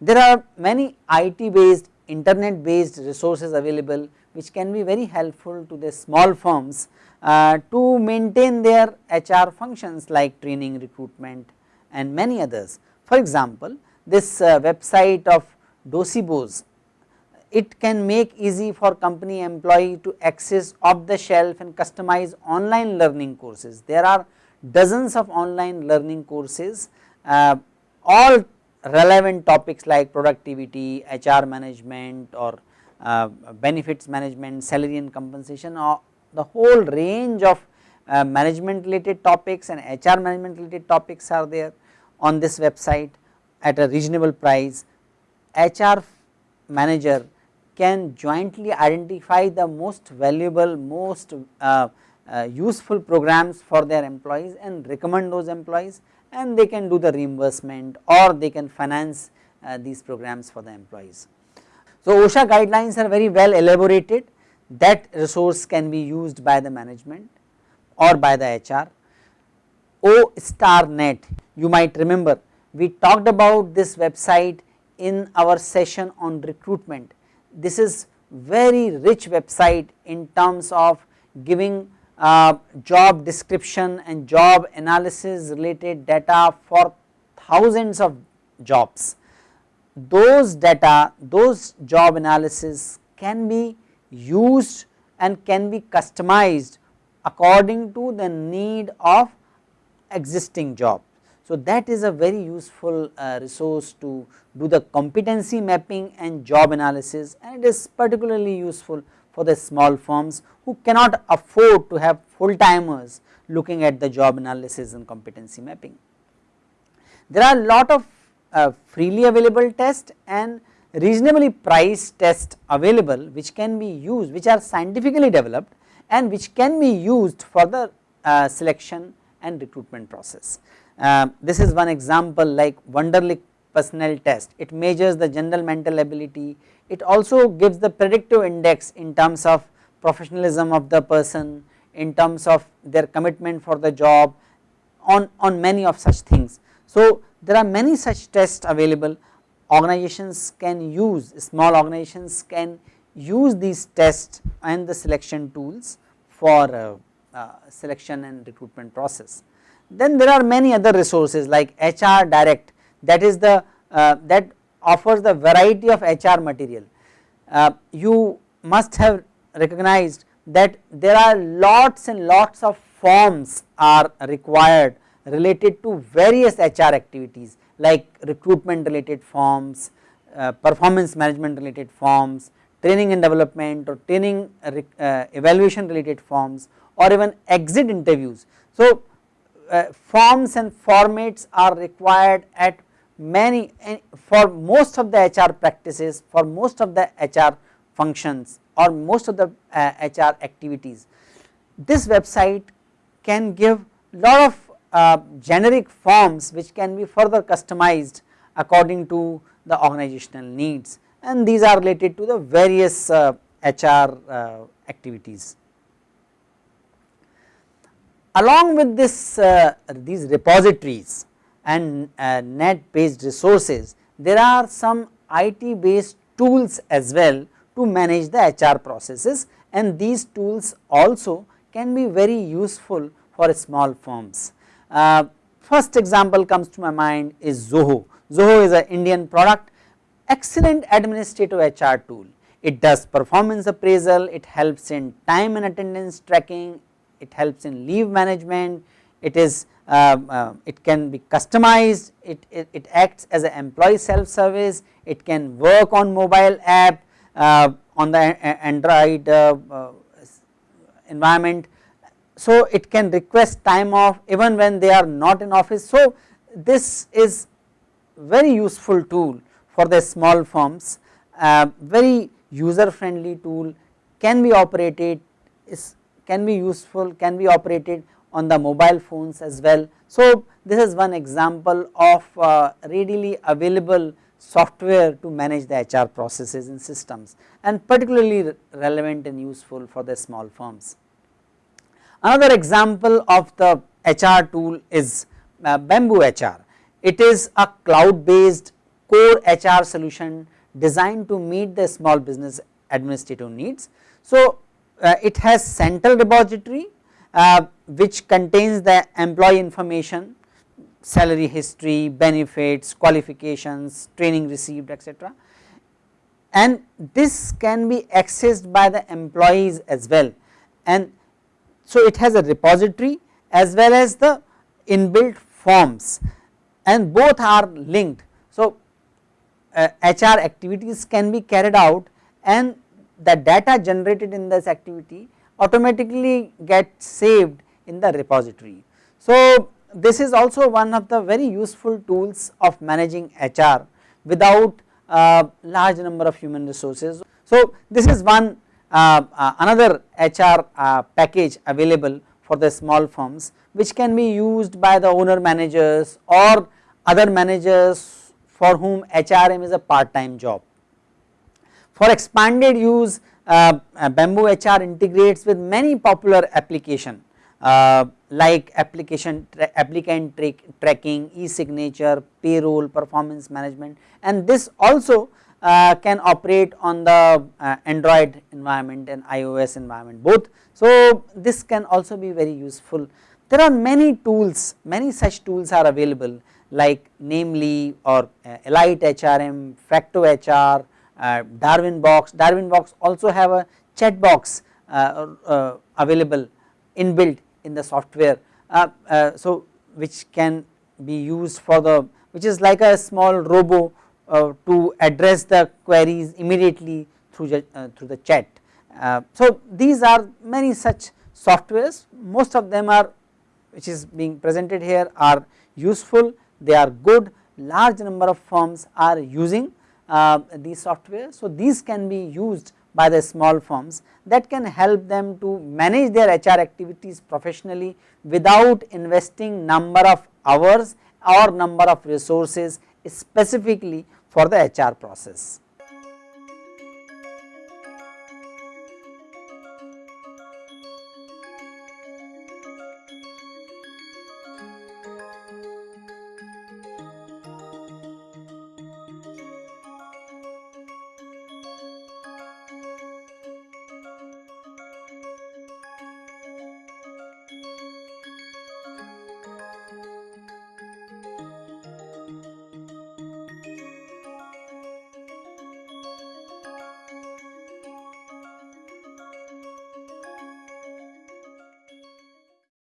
There are many IT based internet based resources available which can be very helpful to the small firms uh, to maintain their HR functions like training, recruitment and many others. For example, this uh, website of Docebo's, it can make easy for company employee to access off the shelf and customize online learning courses. There are dozens of online learning courses uh, all relevant topics like productivity, HR management or uh, benefits management, salary and compensation or the whole range of uh, management related topics and HR management related topics are there on this website at a reasonable price. HR manager can jointly identify the most valuable, most uh, uh, useful programs for their employees and recommend those employees and they can do the reimbursement or they can finance uh, these programs for the employees. So, OSHA guidelines are very well elaborated that resource can be used by the management or by the HR. O star net you might remember we talked about this website in our session on recruitment. This is very rich website in terms of giving uh, job description and job analysis related data for thousands of jobs. Those data, those job analysis can be used and can be customized according to the need of existing job. So, that is a very useful uh, resource to do the competency mapping and job analysis and it is particularly useful for the small firms who cannot afford to have full timers looking at the job analysis and competency mapping. There are a lot of uh, freely available tests and reasonably priced tests available which can be used which are scientifically developed and which can be used for the uh, selection and recruitment process. Uh, this is one example like Wonderlic personnel test, it measures the general mental ability, it also gives the predictive index in terms of professionalism of the person, in terms of their commitment for the job on, on many of such things. So, there are many such tests available organizations can use small organizations can use these tests and the selection tools for uh, uh, selection and recruitment process. Then there are many other resources like HR direct that is the uh, that offers the variety of HR material. Uh, you must have recognized that there are lots and lots of forms are required related to various HR activities like recruitment related forms, uh, performance management related forms, training and development or training uh, evaluation related forms or even exit interviews. So, uh, forms and formats are required at many for most of the HR practices for most of the HR functions or most of the uh, HR activities. This website can give lot of uh, generic forms which can be further customized according to the organizational needs and these are related to the various uh, HR uh, activities. Along with this uh, these repositories and uh, net based resources, there are some IT based tools as well to manage the HR processes and these tools also can be very useful for small firms. Uh, first example comes to my mind is Zoho. Zoho is an Indian product, excellent administrative HR tool. It does performance appraisal, it helps in time and attendance tracking, it helps in leave management, it is uh, uh, it can be customized, it, it, it acts as an employee self service, it can work on mobile app uh, on the Android uh, uh, environment. So, it can request time off even when they are not in office. So, this is very useful tool for the small firms, uh, very user friendly tool can be operated is can be useful can be operated on the mobile phones as well. So, this is one example of uh, readily available software to manage the HR processes and systems and particularly relevant and useful for the small firms. Another example of the HR tool is uh, Bamboo HR. It is a cloud based core HR solution designed to meet the small business administrative needs. So, uh, it has central repository uh, which contains the employee information, salary history, benefits, qualifications, training received etc. and this can be accessed by the employees as well and so it has a repository as well as the inbuilt forms and both are linked. So, uh, HR activities can be carried out and the data generated in this activity automatically get saved in the repository. So, this is also one of the very useful tools of managing HR without uh, large number of human resources. So, this is one uh, uh, another HR uh, package available for the small firms which can be used by the owner managers or other managers for whom HRM is a part time job. For expanded use uh, Bamboo HR integrates with many popular application uh, like application tra applicant tra tracking, e-signature, payroll, performance management and this also uh, can operate on the uh, Android environment and iOS environment both. So, this can also be very useful. There are many tools, many such tools are available like Namely or uh, Elite HRM, Facto HR, Uh, Darwinbox, Darwin box also have a chat box uh, uh, available inbuilt in the software. Uh, uh, so, which can be used for the which is like a small robo to address the queries immediately through the, through the chat. so, these are many such softwares most of them are which is being presented here are useful they are good large number of firms are using uh, these software. So, these can be used by the small firms that can help them to manage their HR activities professionally without investing number of hours or number of resources specifically for the HR process.